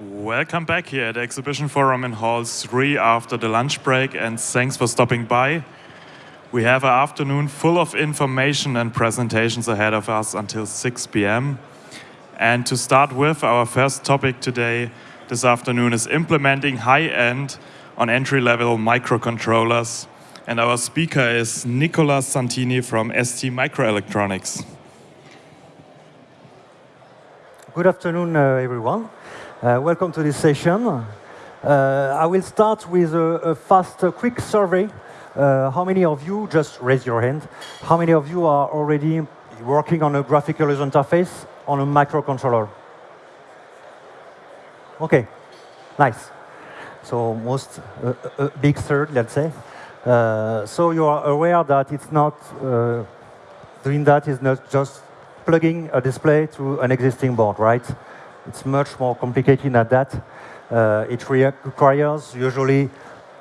Welcome back here at the Exhibition Forum in Hall 3 after the lunch break and thanks for stopping by. We have an afternoon full of information and presentations ahead of us until 6 p.m. And to start with, our first topic today this afternoon is implementing high-end on entry-level microcontrollers. And our speaker is Nicola Santini from ST Microelectronics. Good afternoon, uh, everyone. Uh, welcome to this session. Uh, I will start with a, a fast, a quick survey uh, how many of you, just raise your hand, how many of you are already working on a graphical user interface on a microcontroller? Okay, nice. So most, uh, a big third, let's say. Uh, so you are aware that it's not, uh, doing that is not just plugging a display to an existing board, right? It's much more complicated than that. Uh, it requires usually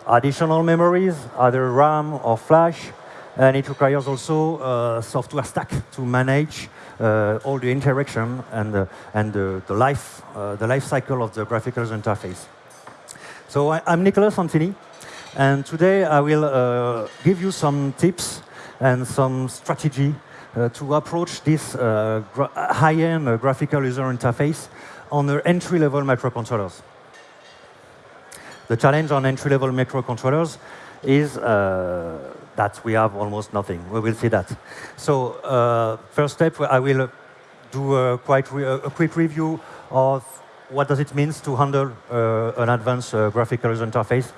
additional memories, either RAM or flash, and it requires also a uh, software stack to manage uh, all the interaction and, and the, the, life, uh, the life cycle of the graphical user interface. So I, am Nicolas Santini, and today I will uh, give you some tips and some strategy to approach this high-end graphical user interface on the entry-level microcontrollers. The challenge on entry-level microcontrollers is uh, that we have almost nothing. We will see that. So uh, first step, I will do a quite a quick review of what does it mean to handle uh, an advanced uh, graphical user interface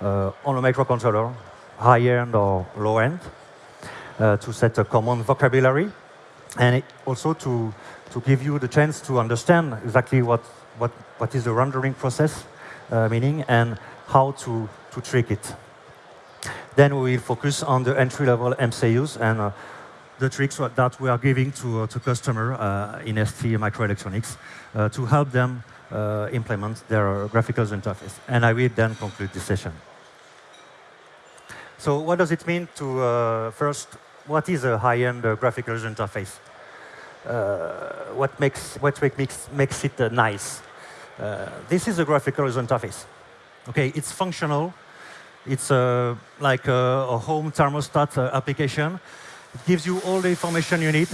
uh, on a microcontroller, high-end or low-end, uh, to set a common vocabulary, and also to, to give you the chance to understand exactly what, what, what is the rendering process uh, meaning and how to, to trick it. Then we will focus on the entry-level MCUs and uh, the tricks that we are giving to, uh, to customer uh, in ST microelectronics uh, to help them uh, implement their graphical interface. And I will then conclude this session. So what does it mean to, first, what is a high-end graphical interface? What makes, what makes, makes it nice? Uh, this is a graphical user interface. Okay, it's functional. It's uh, like a, a, home thermostat uh, application. It gives you all the information you need.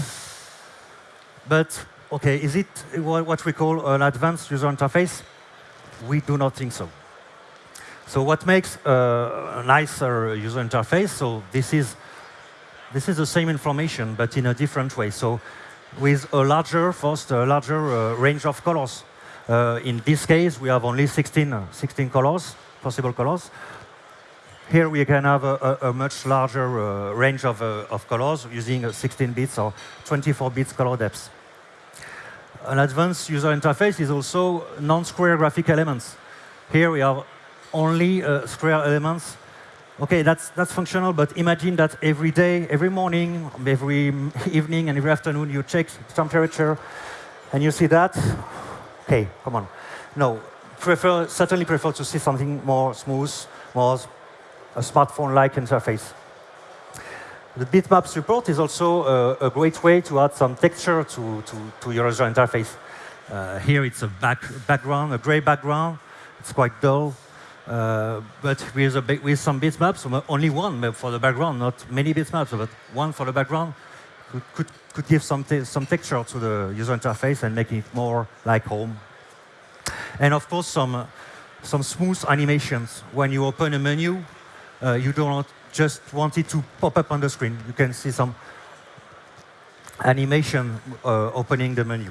But, okay, is it what we call an advanced user interface? We do not think so. So what makes a nicer user interface? So this is this is the same information, but in a different way. So with a larger, first, a larger uh, range of colors. Uh, in this case, we have only 16, uh, 16 colors, possible colors. Here we can have a, a, a much larger uh, range of, uh, of colors using 16 bits or 24 bits color depth. An advanced user interface is also non-square graphic elements. Here we have only square elements. Okay, that's, that's functional, but imagine that every day, every morning, every evening, and every afternoon you check temperature, and you see that, Okay, come on. No, prefer, certainly prefer to see something more smooth, more a smartphone-like interface. The bitmap support is also a, a, great way to add some texture to, to, to your user interface. Uh, here it's a back, background, a gray background. It's quite dull. Uh, but with, a, with some bitmaps, only one for the background, not many bitmaps, but one for the background, could, could, could give some, some texture to the user interface and make it more like home. And of course, some, some smooth animations. When you open a menu, uh, you don't just want it to pop up on the screen. You can see some animation uh, opening the menu.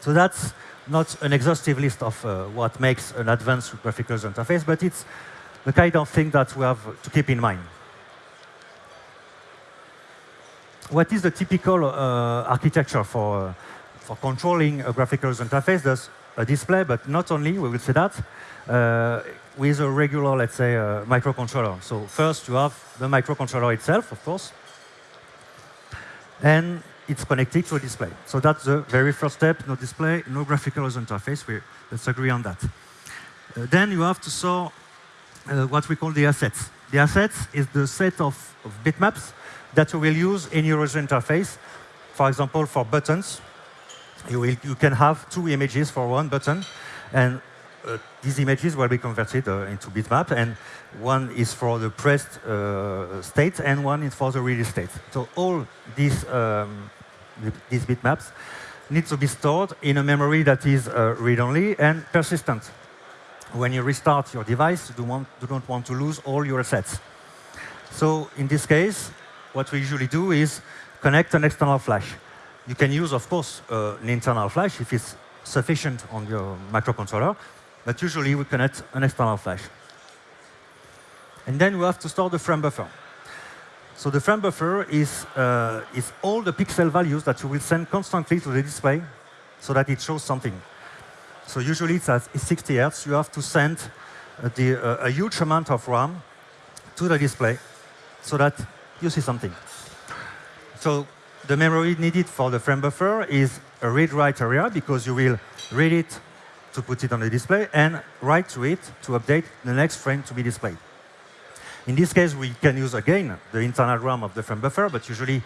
So that's not an exhaustive list of uh, what makes an advanced graphical interface, but it's the kind of thing that we have to keep in mind. what is the typical uh, architecture for, uh, for controlling a graphical user interface? There's a display, but not only, we will see that, uh, with a regular, let's say, uh, microcontroller. So first you have the microcontroller itself, of course, and it's connected to a display. So that's the very first step, no display, no graphical user interface. We, let's agree on that. Uh, then you have to saw uh, what we call the assets. The assets is the set of, of bitmaps that you will use in your user interface. For example, for buttons, you, will, you can have two images for one button. And uh, these images will be converted uh, into bitmap, and one is for the pressed uh, state, and one is for the release state. So all these, um, these bitmaps need to be stored in a memory that is uh, read-only and persistent. When you restart your device, you do, want, do not want to lose all your assets. So in this case, what we usually do is connect an external flash. You can use, of course, uh, an internal flash if it's sufficient on your microcontroller, but usually we connect an external flash. And then we have to store the frame buffer. So the frame buffer is, uh, is all the pixel values that you will send constantly to the display so that it shows something. So usually it's at 60 hertz. You have to send uh, the, uh, a huge amount of RAM to the display so that you see something. So the memory needed for the frame buffer is a read-write area because you will read it to put it on the display and write to it to update the next frame to be displayed. In this case, we can use again the internal RAM of the frame buffer, but usually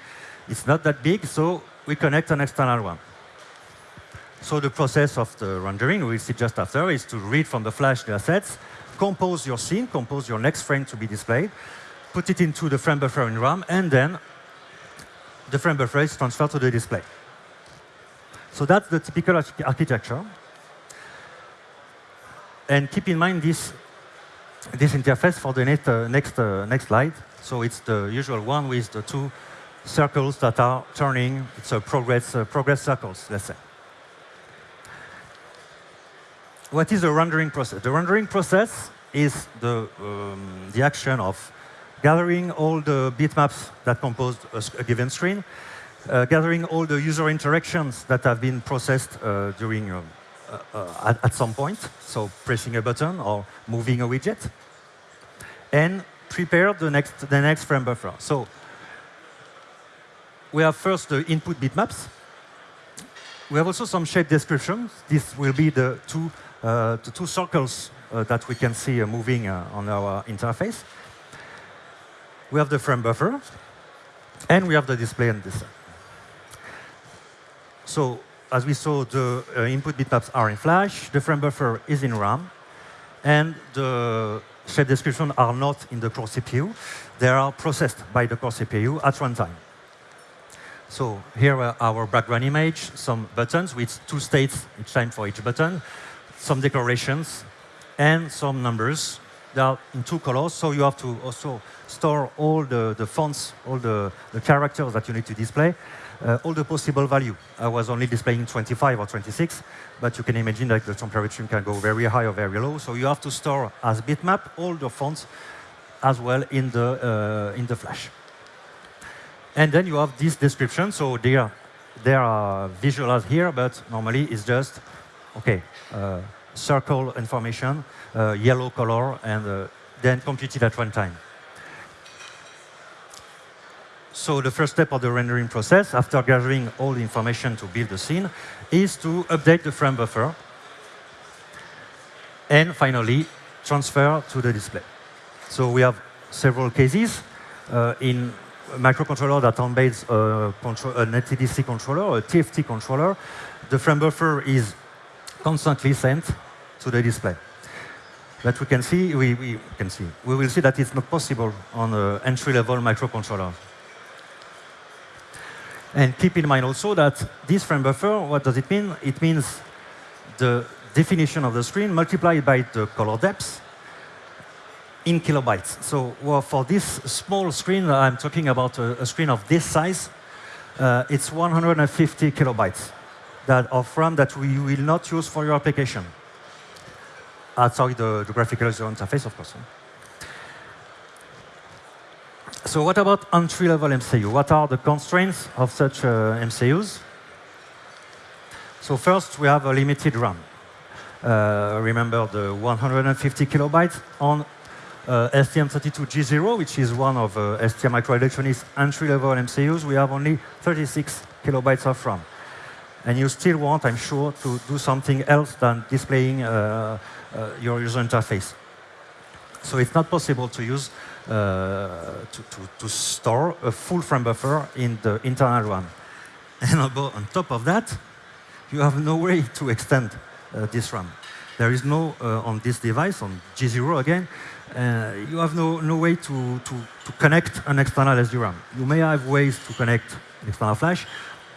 it's not that big, so we connect an external one. So the process of the rendering, we'll see just after, is to read from the flash the assets, compose your scene, compose your next frame to be displayed, put it into the frame buffer in RAM, and then the frame buffer is transferred to the display. So that's the typical architecture. And keep in mind this, this interface for the next, uh, next, uh, next slide. So it's the usual one with the two circles that are turning. It's a progress, uh, progress circles, let's say. What is the rendering process? The rendering process is the, um, the action of gathering all the bitmaps that compose a, a given screen, uh, gathering all the user interactions that have been processed uh, during um, at, at, some point, so pressing a button or moving a widget, and prepare the next, the next frame buffer. So we have first the input bitmaps. We have also some shape descriptions. This will be the two, uh, the two circles uh, that we can see uh, moving uh, on our interface. We have the frame buffer, and we have the display and this. So as we saw, the uh, input bitmaps are in Flash, the frame buffer is in RAM, and the shape description are not in the core CPU. They are processed by the core CPU at runtime. So here are our background image, some buttons with two states each time for each button, some decorations, and some numbers. They are in two colors, so you have to also store all the, the fonts, all the, the characters that you need to display uh, all the possible value. I was only displaying 25 or 26, but you can imagine that the temperature can go very high or very low. So you have to store as bitmap all the fonts as well in the, uh, in the flash. And then you have this description. So they are, they are visualized here, but normally it's just, OK, uh, circle information, uh, yellow color, and uh, then computed at runtime. So the first step of the rendering process, after gathering all the information to build the scene, is to update the frame buffer. And finally, transfer to the display. So we have several cases. Uh, in microcontroller that embeds a an LTDC controller, a TFT controller, the frame buffer is constantly sent to the display. But we can see, we, we can see, we will see that it's not possible on an entry-level microcontroller. And keep in mind also that this frame buffer, what does it mean? It means the definition of the screen multiplied by the color depth in kilobytes. So well, for this small screen, I'm talking about a, a screen of this size, uh, it's 150 kilobytes that of RAM that we will not use for your application outside the, the graphical user interface, of course. So what about entry-level MCU? What are the constraints of such uh, MCUs? So first, we have a limited RAM. Uh, remember the 150 kilobytes on uh, STM32G0, which is one of uh, ST Microelectronics entry-level MCUs, we have only 36 kilobytes of RAM. And you still want, I'm sure, to do something else than displaying uh, uh, your user interface. So it's not possible to use uh, to, to, to, store a full frame buffer in the internal one. And on top of that, you have no way to extend uh, this RAM. there is no, uh, on this device, on G0 again, uh, you have no, no way to, to, to connect an external SDRAM. You may have ways to connect external flash,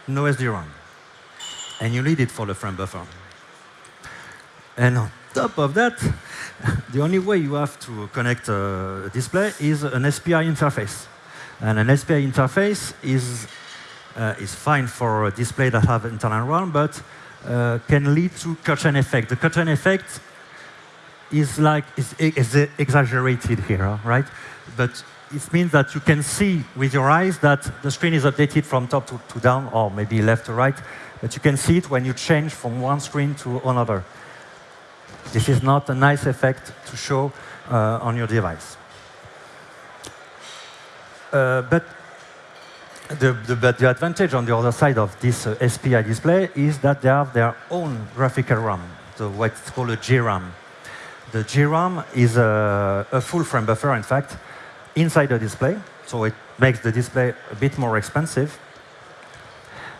no SDRAM. And you need it for the frame buffer. And on top of that, the only way you have to connect a display is an SPI interface. And an SPI interface is, uh, is fine for a display that have internal RAM, but uh, can lead to curtain effect. The curtain effect is like is, is exaggerated here, right? But it means that you can see with your eyes that the screen is updated from top to, to down, or maybe left to right. But you can see it when you change from one screen to another. This is not a nice effect to show uh, on your device. Uh, but the, the, but the advantage on the other side of this uh, SPI display is that they have their own graphical RAM, so what's called a GRAM. The GRAM is a, a, full frame buffer, in fact, inside the display, so it makes the display a bit more expensive,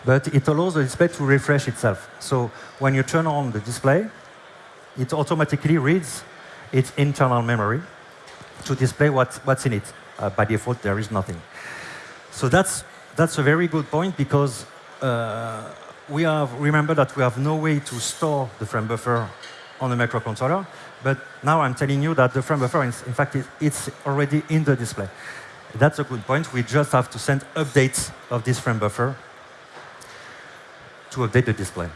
but it allows the display to refresh itself. So when you turn on the display, it automatically reads its internal memory to display what, what's in it. Uh, by default, there is nothing. So that's that's a very good point because uh, we have, remember that we have no way to store the frame buffer on the microcontroller, but now I'm telling you that the frame buffer, is, in fact, it's already in the display. That's a good point. We just have to send updates of this frame buffer to update the display.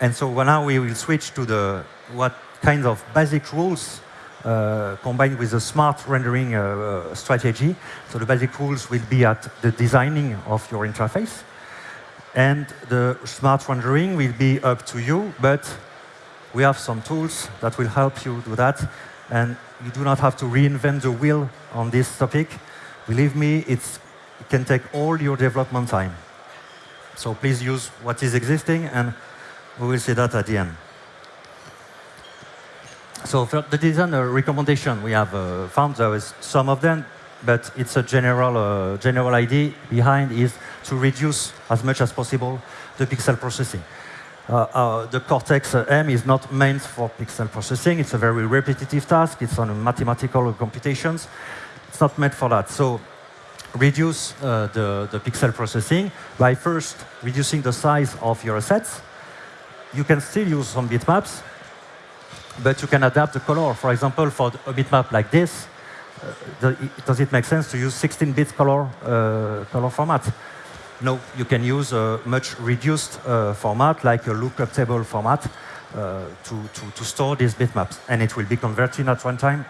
And so now we will switch to the what kinds of basic rules uh, combined with a smart rendering uh, uh, strategy. So the basic rules will be at the designing of your interface. And the smart rendering will be up to you, but we have some tools that will help you do that. And you do not have to reinvent the wheel on this topic. Believe me, it's, it can take all your development time. So please use what is existing, and we will see that at the end. So for the design recommendation, we have uh, found there is some of them, but it's a general, uh, general idea behind is to reduce as much as possible the pixel processing. Uh, uh, the Cortex-M is not meant for pixel processing. It's a very repetitive task. It's on mathematical computations. It's not meant for that. So reduce uh, the, the pixel processing by first reducing the size of your assets. You can still use some bitmaps, but you can adapt the color. For example, for a bitmap like this, uh, does it make sense to use 16-bit color, uh, color format? No, you can use a much reduced uh, format, like a lookup table format, uh, to, to, to, store these bitmaps. And it will be converted at runtime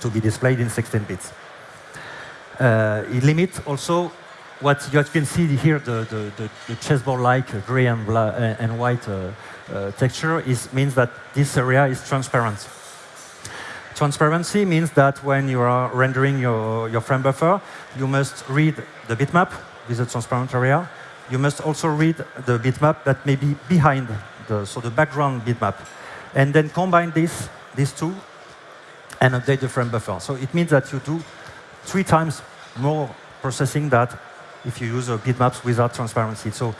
to be displayed in 16 bits. Uh, it limits also what you can see here, the, the, the, the chessboard-like gray and, and white uh, uh, texture is, means that this area is transparent. Transparency means that when you are rendering your, your frame buffer, you must read the bitmap with a transparent area. You must also read the bitmap that may be behind, the, so the background bitmap. And then combine this, these two and update the frame buffer. So it means that you do three times more processing that if you use a bitmaps without transparency. So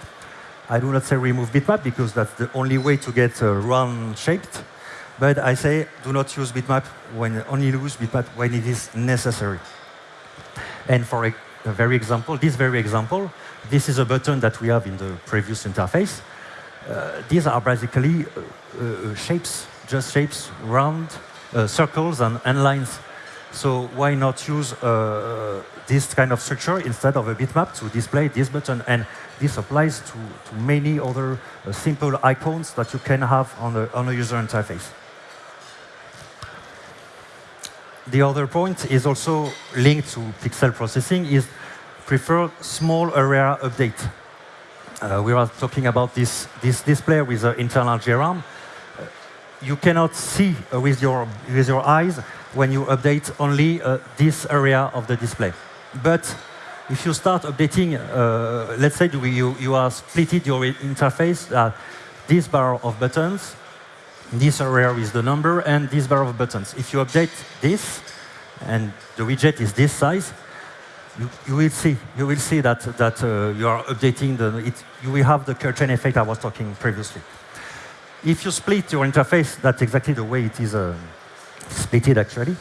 I do not say remove bitmap because that's the only way to get uh, round shaped. But I say do not use bitmap when only use bitmap when it is necessary. And for a, a very example, this very example, this is a button that we have in the previous interface. Uh, these are basically uh, uh shapes, just shapes, round uh, circles and, and lines. So why not use uh, this kind of structure instead of a bitmap to display this button? And this applies to, to many other uh, simple icons that you can have on a, on a user interface. The other point is also linked to pixel processing is prefer small area update. Uh, we are talking about this, this display with the internal GRAM. Uh, you cannot see uh, with, your, with your eyes when you update only uh, this area of the display. But if you start updating, uh, let's say you, you are splitted your interface, uh, this bar of buttons, this area is the number, and this bar of buttons. If you update this, and the widget is this size, you, you will see you will see that that uh, you are updating the it, you will have the curtain effect I was talking previously. if you split your interface, that's exactly the way it is uh, splitted actually.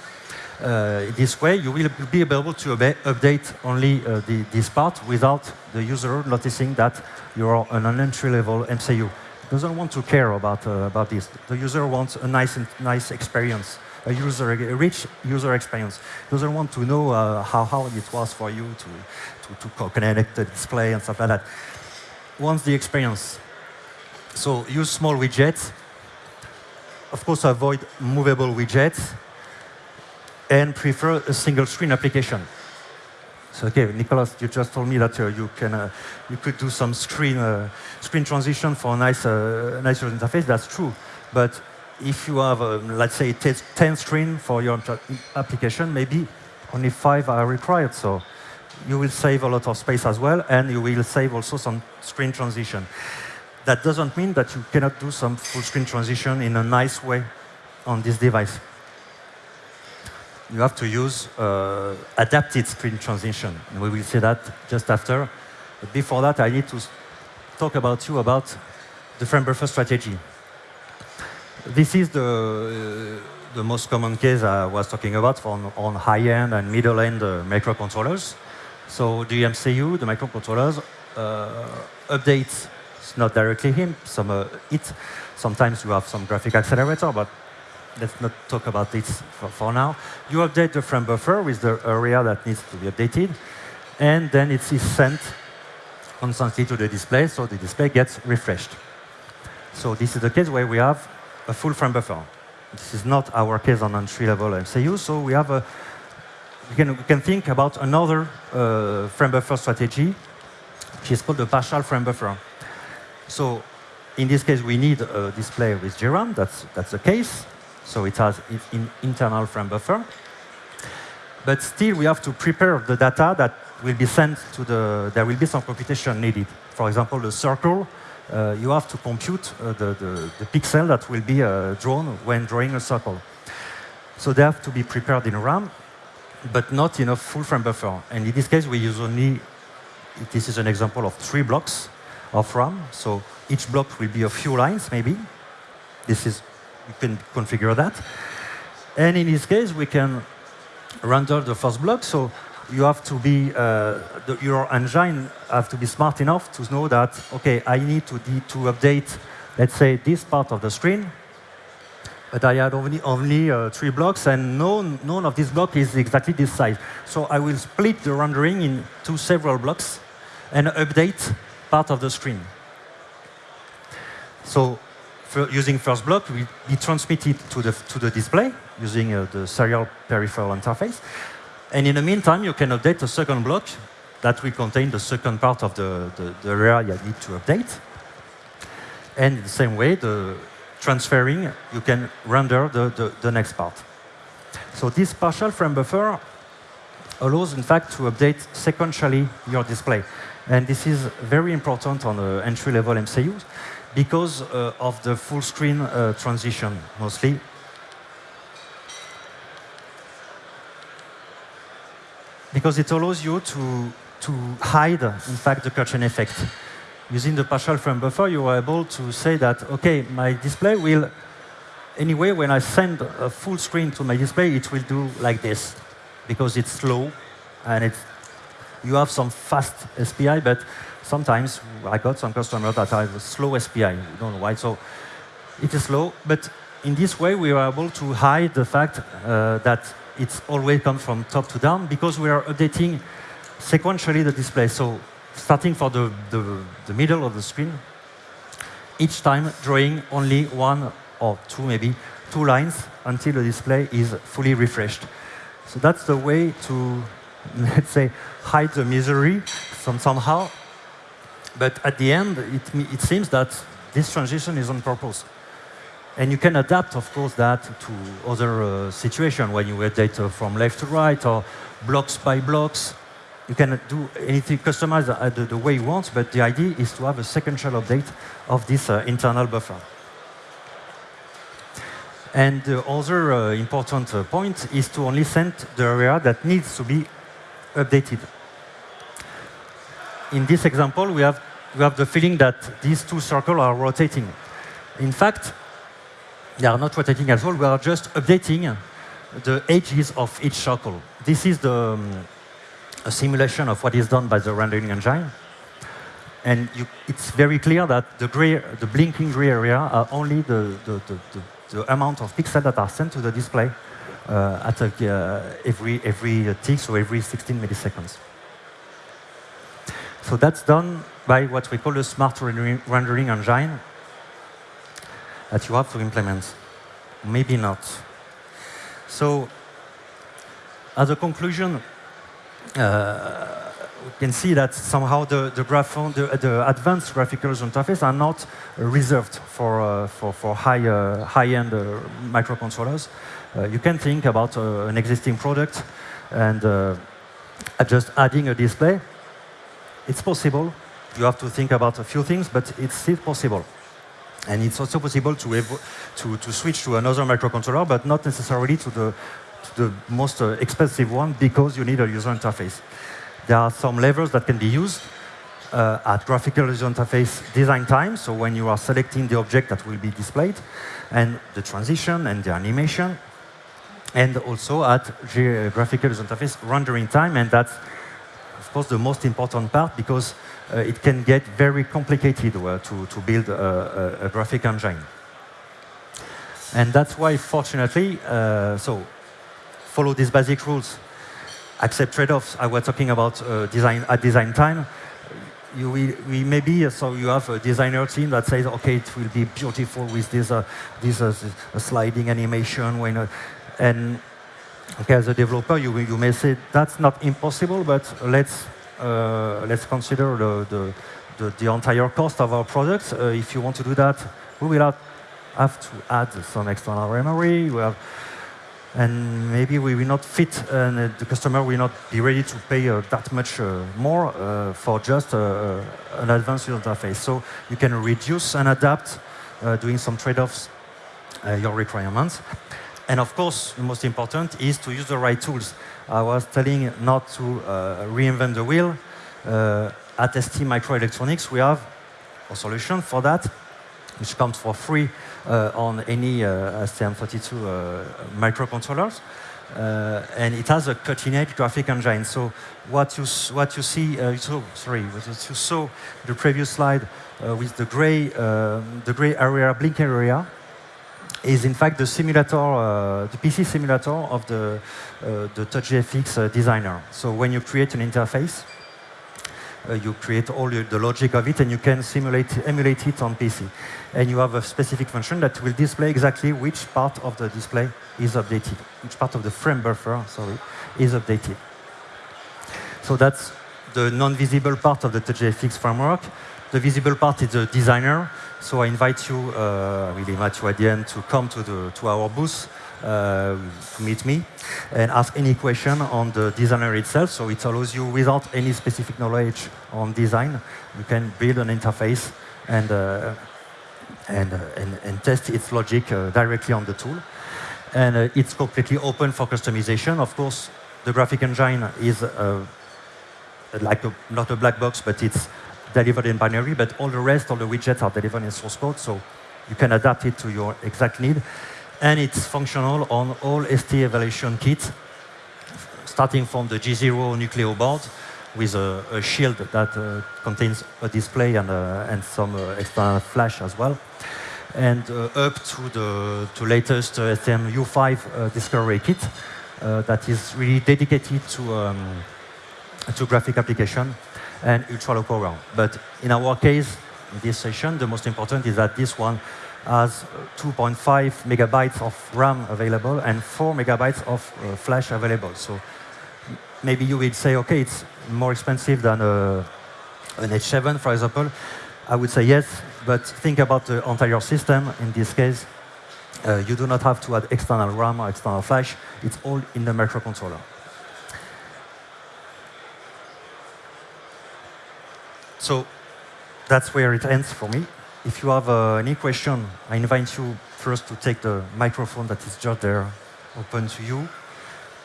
Uh, this way, you will be able to update only uh, the, this part without the user noticing that you're an entry-level MCU. Doesn't want to care about, uh, about this. The user wants a nice, nice experience, a user, a rich user experience. Doesn't want to know uh, how hard it was for you to, to, to connect the display and stuff like that. Wants the experience. So use small widgets. Of course, avoid movable widgets and prefer a single screen application. So okay, Nicholas, you just told me that uh, you can uh, you could do some screen uh, screen transition for a nice uh, nice interface. That's true, but if you have um, let's say 10 screen for your application, maybe only five are required. So you will save a lot of space as well, and you will save also some screen transition. That doesn't mean that you cannot do some full screen transition in a nice way on this device you have to use uh, adapted screen transition. And we will see that just after. But before that, I need to talk about you about the frame buffer strategy. This is the, uh, the most common case I was talking about on, on high-end and middle-end uh, microcontrollers. So the MCU, the microcontrollers, uh, updates not directly him, some uh, it. Sometimes you have some graphic accelerator, but let's not talk about this for, for, now. You update the frame buffer with the area that needs to be updated, and then it is sent constantly to the display, so the display gets refreshed. So this is the case where we have a full frame buffer. This is not our case on entry-level MCU, so we have a we can, we can think about another uh, frame buffer strategy, which is called the partial frame buffer. So in this case, we need a display with GRAM. That's, that's the case. So it has an internal frame buffer. But still, we have to prepare the data that will be sent to the, there will be some computation needed. For example, the circle, uh, you have to compute uh, the, the, the, pixel that will be uh, drawn when drawing a circle. So they have to be prepared in RAM, but not in a full frame buffer. And in this case, we use only, this is an example of three blocks of RAM. So each block will be a few lines, maybe. This is you can configure that. And in this case, we can render the first block. So you have to be, uh, the, your engine have to be smart enough to know that, OK, I need to, to update, let's say, this part of the screen. But I had only, only uh, three blocks, and none, none of these blocks is exactly this size. So I will split the rendering into several blocks and update part of the screen. So using first block, we, we transmit it to the, to the display using uh, the serial peripheral interface. And in the meantime, you can update the second block that will contain the second part of the, the, the area you need to update. And in the same way, the transferring, you can render the, the, the next part. So this partial frame buffer allows, in fact, to update sequentially your display. And this is very important on uh, entry-level MCUs because uh, of the full screen uh, transition, mostly. Because it allows you to, to hide, in fact, the curtain effect. Using the partial frame buffer, you are able to say that, OK, my display will, anyway, when I send a full screen to my display, it will do like this, because it's slow, and it's, you have some fast SPI, but sometimes I got some customers that have slow SPI. We don't know why. So it is slow, but in this way we are able to hide the fact uh, that it's always come from top to down because we are updating sequentially the display. So starting for the, the, the middle of the screen, each time drawing only one or two, maybe two lines until the display is fully refreshed. So that's the way to, let's say, hide the misery some, somehow but at the end, it, it seems that this transition is on purpose. And you can adapt, of course, that to other uh, situations when you add data from left to right or blocks by blocks. You can do anything, customize the, the, the way you want, but the idea is to have a sequential update of this uh, internal buffer. And the other uh, important uh, point is to only send the area that needs to be updated in this example, we have, we have the feeling that these two circles are rotating. In fact, they are not rotating at all. We are just updating the edges of each circle. This is the um, a simulation of what is done by the rendering engine. And you, it's very clear that the, gray, the blinking gray area are only the, the, the, the amount of pixels that are sent to the display at a, uh, every, every tick, so every 16 milliseconds. So that's done by what we call a smart rendering, engine that you have to implement. Maybe not. So as a conclusion, uh, we can see that somehow the, the, the, the advanced graphical interface are not reserved for, uh, for, for high, uh, high-end uh, microcontrollers. Uh, you can think about uh, an existing product and just adding a display. It's possible. You have to think about a few things, but it's still possible. And it's also possible to, to, to switch to another microcontroller, but not necessarily to the, to the most expensive one because you need a user interface. There are some levers that can be used uh, at graphical user interface design time, so when you are selecting the object that will be displayed, and the transition and the animation, and also at graphical user interface rendering time, and that's, of course, the most important part because uh, it can get very complicated uh, to, to build a, a, a, graphic engine. And that's why, fortunately, uh, so follow these basic rules accept trade-offs. I was talking about uh, design at design time. You, we, we maybe uh, so you have a designer team that says, okay, it will be beautiful with this uh, this uh, sliding animation. When and okay, as a developer, you you may say that's not impossible, but let's uh, let's consider the, the the, the entire cost of our products. if you want to do that, we will have, have to add some external memory. We have and maybe we will not fit, and the customer will not be ready to pay uh, that much uh, more uh, for just uh, an advanced user interface. So you can reduce and adapt, uh, doing some trade-offs, uh, your requirements. And of course, the most important is to use the right tools. I was telling not to reinvent the wheel. at ST Microelectronics, we have a solution for that which comes for free uh, on any uh, STM32 uh, microcontrollers. Uh, and it has a cutting-edge graphic engine. So what you what you see, uh, so, sorry, what you saw the previous slide uh, with the gray the gray area, blink area, is in fact the simulator, uh, the PC simulator of the uh, the TouchGFX uh, designer. So when you create an interface, uh, you create all the logic of it and you can simulate, emulate it on PC. And you have a specific function that will display exactly which part of the display is updated, which part of the frame buffer, sorry, is updated. So that's the non-visible part of the TouchGFX framework. The visible part is the designer. So I invite you, uh, I will invite you at the end to come to, the, to our booth uh, to meet me and ask any question on the designer itself. So it allows you, without any specific knowledge on design, you can build an interface and, uh, and, uh, and, and, test its logic uh, directly on the tool. And uh, it's completely open for customization. Of course, the graphic engine is like a, not a black box, but it's delivered in binary, but all the rest, all the widgets are delivered in source code, so you can adapt it to your exact need. And it's functional on all ST evaluation kits, starting from the G0 Nucleo board with a, a shield that uh, contains a display and, uh, and some uh, external flash as well, and uh, up to the to latest uh, STM U5 uh, discovery kit that is really dedicated to um, to graphic application and ultra low power. But in our case, in this session, the most important is that this one has 2.5 megabytes of RAM available and 4 megabytes of uh, flash available. So maybe you will say, okay, it's more expensive than a, uh, an H7, for example. I would say yes, but think about the entire system. In this case, uh, you do not have to add external RAM or external flash. It's all in the microcontroller. So that's where it ends for me. If you have uh, any question, I invite you first to take the microphone that is just there, open to you.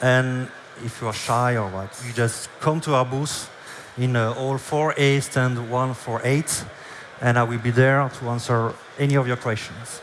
And if you are shy or what, you just come to our booth in uh, all 4A stand 148. and I will be there to answer any of your questions.